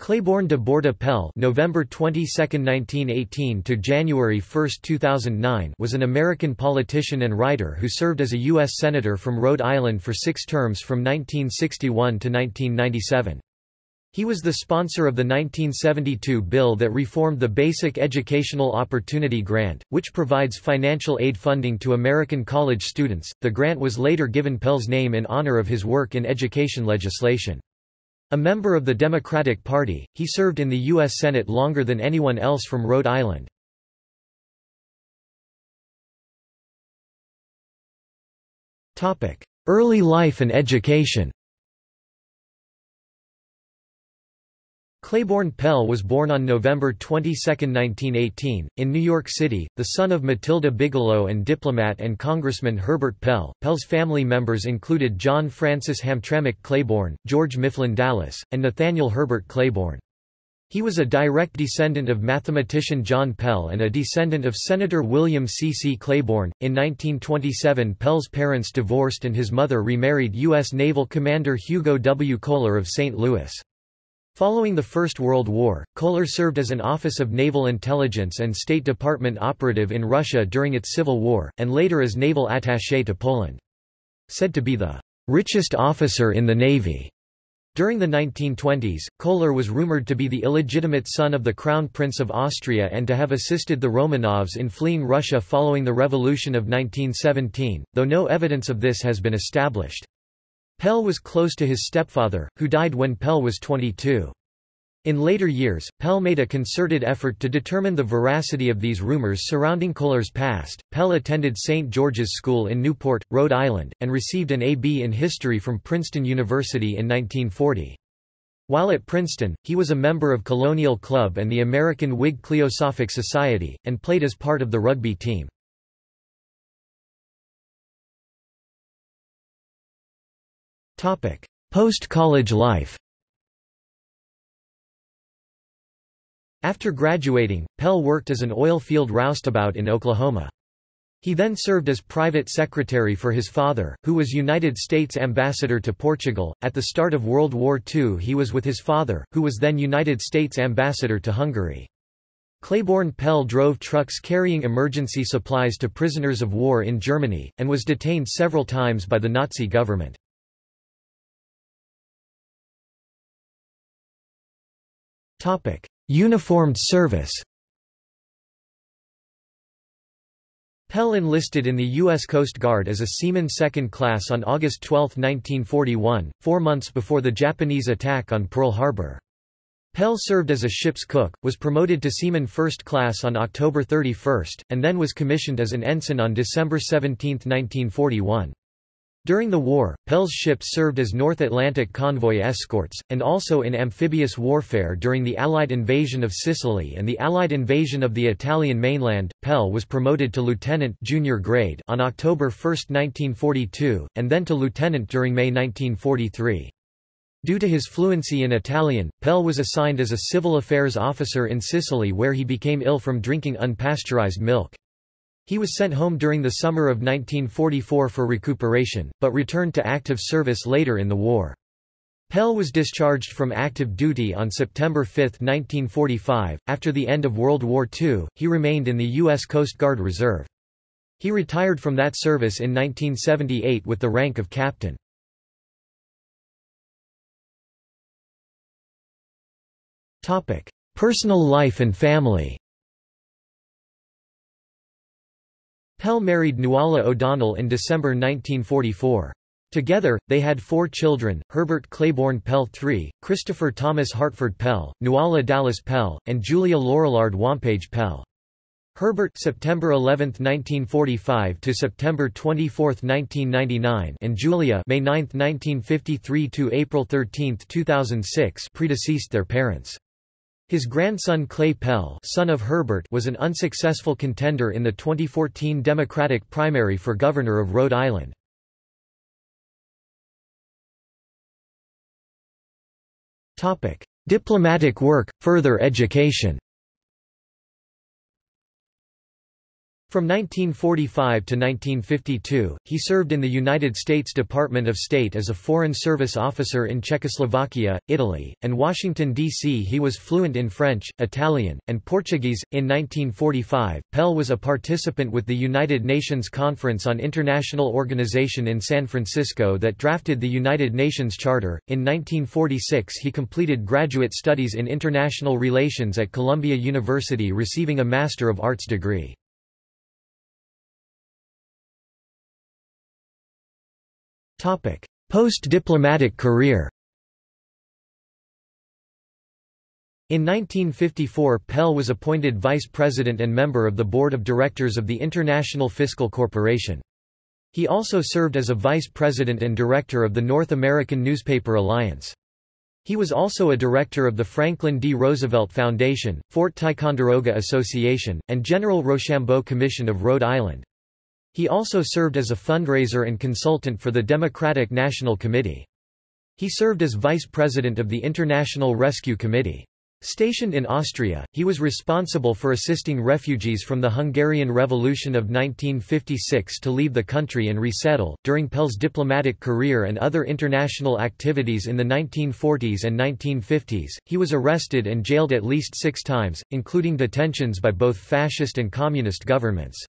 Claiborne de Borda Pell November 22, 1918 to January 1, 2009 was an American politician and writer who served as a U.S. Senator from Rhode Island for six terms from 1961 to 1997. He was the sponsor of the 1972 bill that reformed the Basic Educational Opportunity Grant, which provides financial aid funding to American college students. The grant was later given Pell's name in honor of his work in education legislation. A member of the Democratic Party, he served in the U.S. Senate longer than anyone else from Rhode Island. Early life and education Claiborne Pell was born on November 22, 1918, in New York City, the son of Matilda Bigelow and diplomat and Congressman Herbert Pell. Pell's family members included John Francis Hamtramck Claiborne, George Mifflin Dallas, and Nathaniel Herbert Claiborne. He was a direct descendant of mathematician John Pell and a descendant of Senator William C. C. Claiborne. In 1927, Pell's parents divorced and his mother remarried U.S. Naval Commander Hugo W. Kohler of St. Louis. Following the First World War, Kohler served as an Office of Naval Intelligence and State Department operative in Russia during its Civil War, and later as naval attaché to Poland. Said to be the richest officer in the Navy. During the 1920s, Kohler was rumored to be the illegitimate son of the Crown Prince of Austria and to have assisted the Romanovs in fleeing Russia following the Revolution of 1917, though no evidence of this has been established. Pell was close to his stepfather, who died when Pell was 22. In later years, Pell made a concerted effort to determine the veracity of these rumors surrounding Kohler's past. Pell attended St. George's School in Newport, Rhode Island, and received an A.B. in history from Princeton University in 1940. While at Princeton, he was a member of Colonial Club and the American Whig Cliosophic Society, and played as part of the rugby team. Post-college life After graduating, Pell worked as an oil field roustabout in Oklahoma. He then served as private secretary for his father, who was United States ambassador to Portugal. At the start of World War II, he was with his father, who was then United States ambassador to Hungary. Claiborne Pell drove trucks carrying emergency supplies to prisoners of war in Germany, and was detained several times by the Nazi government. Topic: Uniformed service. Pell enlisted in the U.S. Coast Guard as a seaman second class on August 12, 1941, four months before the Japanese attack on Pearl Harbor. Pell served as a ship's cook, was promoted to seaman first class on October 31, and then was commissioned as an ensign on December 17, 1941. During the war, Pell's ships served as North Atlantic convoy escorts, and also in amphibious warfare during the Allied invasion of Sicily and the Allied invasion of the Italian mainland. Pell was promoted to lieutenant junior grade on October 1, 1942, and then to lieutenant during May 1943. Due to his fluency in Italian, Pell was assigned as a civil affairs officer in Sicily where he became ill from drinking unpasteurized milk. He was sent home during the summer of 1944 for recuperation, but returned to active service later in the war. Pell was discharged from active duty on September 5, 1945. After the end of World War II, he remained in the U.S. Coast Guard Reserve. He retired from that service in 1978 with the rank of captain. Personal life and family Pell married Nuala O'Donnell in December 1944. Together, they had four children, Herbert Claiborne Pell III, Christopher Thomas Hartford Pell, Nuala Dallas Pell, and Julia Lorillard Wampage Pell. Herbert September 11, 1945 to September 24, 1999 and Julia May 9, 1953 to April 13, 2006 predeceased their parents. His grandson Clay Pell son of Herbert was an unsuccessful contender in the 2014 Democratic primary for governor of Rhode Island. Diplomatic work, further education From 1945 to 1952, he served in the United States Department of State as a Foreign Service officer in Czechoslovakia, Italy, and Washington, D.C. He was fluent in French, Italian, and Portuguese. In 1945, Pell was a participant with the United Nations Conference on International Organization in San Francisco that drafted the United Nations Charter. In 1946, he completed graduate studies in international relations at Columbia University, receiving a Master of Arts degree. Post-diplomatic career In 1954 Pell was appointed vice president and member of the board of directors of the International Fiscal Corporation. He also served as a vice president and director of the North American Newspaper Alliance. He was also a director of the Franklin D. Roosevelt Foundation, Fort Ticonderoga Association, and General Rochambeau Commission of Rhode Island. He also served as a fundraiser and consultant for the Democratic National Committee. He served as vice president of the International Rescue Committee. Stationed in Austria, he was responsible for assisting refugees from the Hungarian Revolution of 1956 to leave the country and resettle. During Pell's diplomatic career and other international activities in the 1940s and 1950s, he was arrested and jailed at least six times, including detentions by both fascist and communist governments.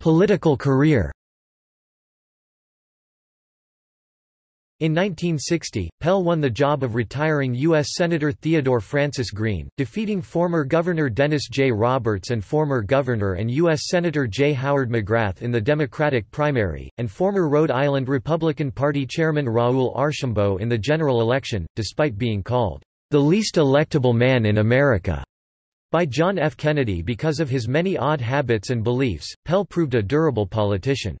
Political career In 1960, Pell won the job of retiring U.S. Senator Theodore Francis Green, defeating former Governor Dennis J. Roberts and former Governor and U.S. Senator J. Howard McGrath in the Democratic primary, and former Rhode Island Republican Party Chairman Raoul Archambault in the general election, despite being called the least electable man in America by John F. Kennedy because of his many odd habits and beliefs, Pell proved a durable politician.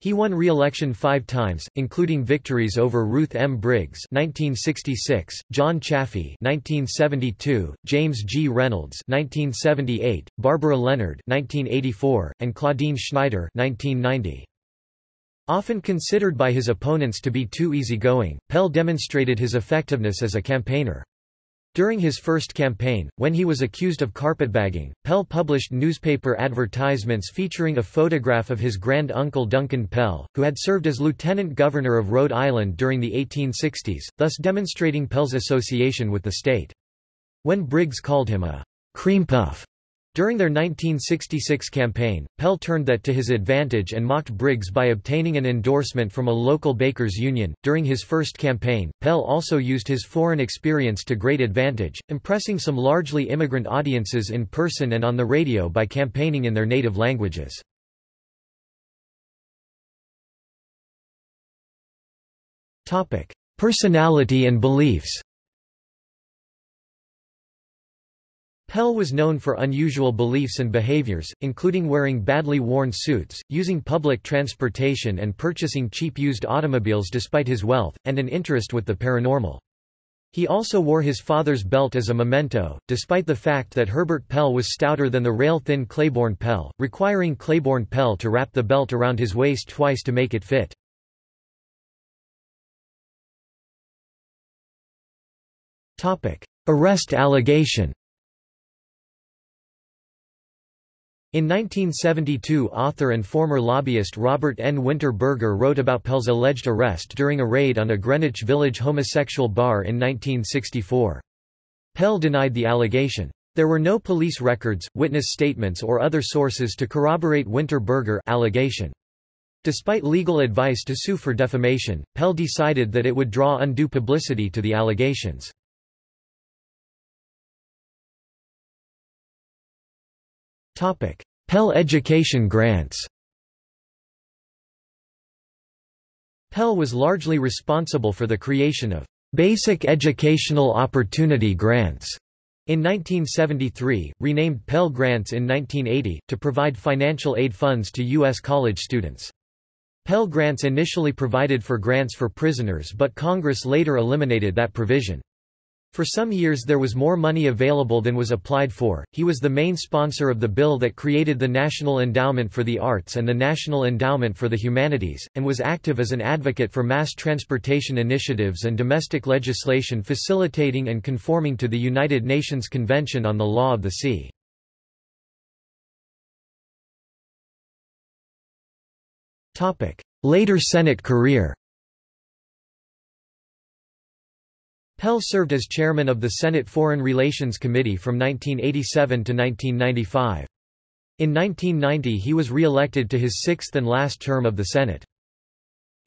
He won re-election five times, including victories over Ruth M. Briggs (1966), John Chafee (1972), James G. Reynolds (1978), Barbara Leonard (1984), and Claudine Schneider (1990). Often considered by his opponents to be too easygoing, Pell demonstrated his effectiveness as a campaigner. During his first campaign, when he was accused of carpetbagging, Pell published newspaper advertisements featuring a photograph of his grand-uncle Duncan Pell, who had served as lieutenant governor of Rhode Island during the 1860s, thus demonstrating Pell's association with the state. When Briggs called him a cream puff, during their 1966 campaign, Pell turned that to his advantage and mocked Briggs by obtaining an endorsement from a local bakers union. During his first campaign, Pell also used his foreign experience to great advantage, impressing some largely immigrant audiences in person and on the radio by campaigning in their native languages. Topic: Personality and beliefs. Pell was known for unusual beliefs and behaviors, including wearing badly worn suits, using public transportation and purchasing cheap used automobiles despite his wealth, and an interest with the paranormal. He also wore his father's belt as a memento, despite the fact that Herbert Pell was stouter than the rail-thin Claiborne Pell, requiring Claiborne Pell to wrap the belt around his waist twice to make it fit. Arrest allegation In 1972 author and former lobbyist Robert N. Winter Berger wrote about Pell's alleged arrest during a raid on a Greenwich Village homosexual bar in 1964. Pell denied the allegation. There were no police records, witness statements or other sources to corroborate Winter Berger allegation. Despite legal advice to sue for defamation, Pell decided that it would draw undue publicity to the allegations. Pell Education grants Pell was largely responsible for the creation of Basic Educational Opportunity Grants in 1973, renamed Pell Grants in 1980, to provide financial aid funds to U.S. college students. Pell Grants initially provided for grants for prisoners but Congress later eliminated that provision. For some years there was more money available than was applied for. He was the main sponsor of the bill that created the National Endowment for the Arts and the National Endowment for the Humanities, and was active as an advocate for mass transportation initiatives and domestic legislation facilitating and conforming to the United Nations Convention on the Law of the Sea. Later Senate career Pell served as chairman of the Senate Foreign Relations Committee from 1987 to 1995. In 1990 he was re-elected to his sixth and last term of the Senate.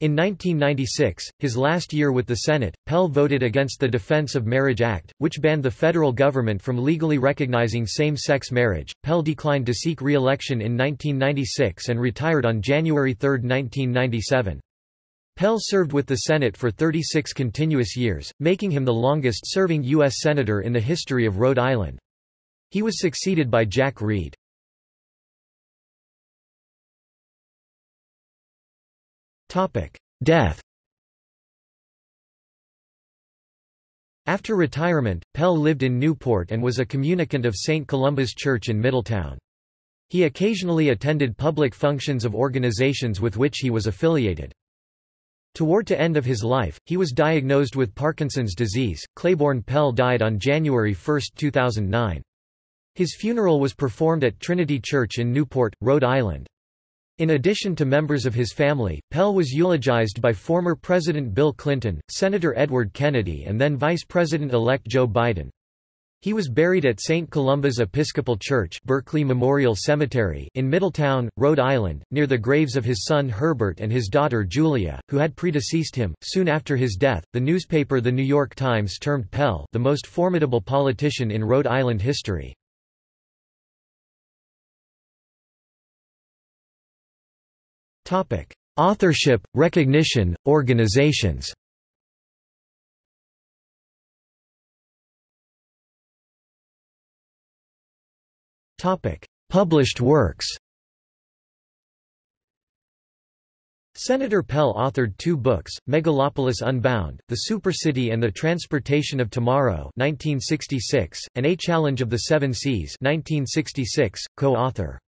In 1996, his last year with the Senate, Pell voted against the Defense of Marriage Act, which banned the federal government from legally recognizing same-sex marriage. Pell declined to seek re-election in 1996 and retired on January 3, 1997. Pell served with the Senate for 36 continuous years, making him the longest-serving U.S. Senator in the history of Rhode Island. He was succeeded by Jack Reed. Death After retirement, Pell lived in Newport and was a communicant of St. Columba's Church in Middletown. He occasionally attended public functions of organizations with which he was affiliated. Toward to end of his life, he was diagnosed with Parkinson's disease. Claiborne Pell died on January 1, 2009. His funeral was performed at Trinity Church in Newport, Rhode Island. In addition to members of his family, Pell was eulogized by former President Bill Clinton, Senator Edward Kennedy and then Vice President-elect Joe Biden. He was buried at St. Columba's Episcopal Church Berkeley Memorial Cemetery in Middletown, Rhode Island, near the graves of his son Herbert and his daughter Julia, who had predeceased him. Soon after his death, the newspaper The New York Times termed Pell the most formidable politician in Rhode Island history. Authorship, recognition, organizations Topic: Published works. Senator Pell authored two books, Megalopolis Unbound, The Supercity and the Transportation of Tomorrow 1966, and A Challenge of the Seven Seas 1966, co-author.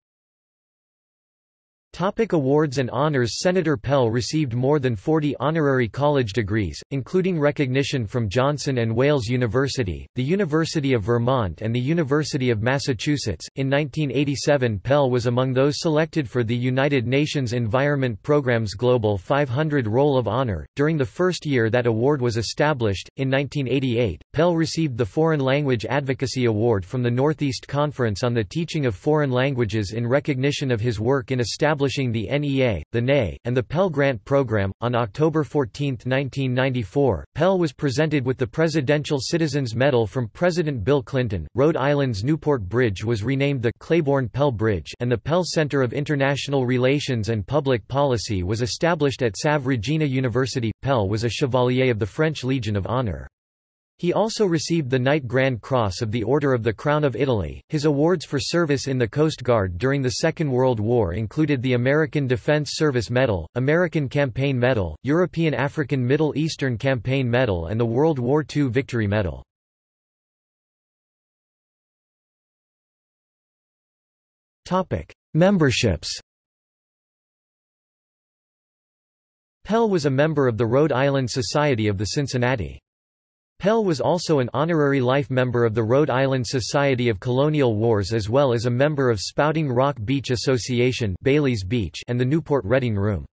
Topic awards and honors Senator Pell received more than 40 honorary college degrees, including recognition from Johnson and Wales University, the University of Vermont and the University of Massachusetts. In 1987 Pell was among those selected for the United Nations Environment Programme's Global 500 Roll of Honor. During the first year that award was established, in 1988, Pell received the Foreign Language Advocacy Award from the Northeast Conference on the Teaching of Foreign Languages in recognition of his work in establishing establishing the NEA, the NE, and the Pell Grant Program. On October 14, 1994, Pell was presented with the Presidential Citizens Medal from President Bill Clinton. Rhode Island's Newport Bridge was renamed the Claiborne Pell Bridge, and the Pell Center of International Relations and Public Policy was established at Salve Regina University. Pell was a Chevalier of the French Legion of Honor. He also received the Knight Grand Cross of the Order of the Crown of Italy. His awards for service in the Coast Guard during the Second World War included the American Defense Service Medal, American Campaign Medal, European African Middle Eastern Campaign Medal and the World War II Victory Medal. Topic: Memberships. Pell was a member of the Rhode Island Society of the Cincinnati. Pell was also an honorary life member of the Rhode Island Society of Colonial Wars as well as a member of Spouting Rock Beach Association Bailey's Beach and the Newport Reading Room.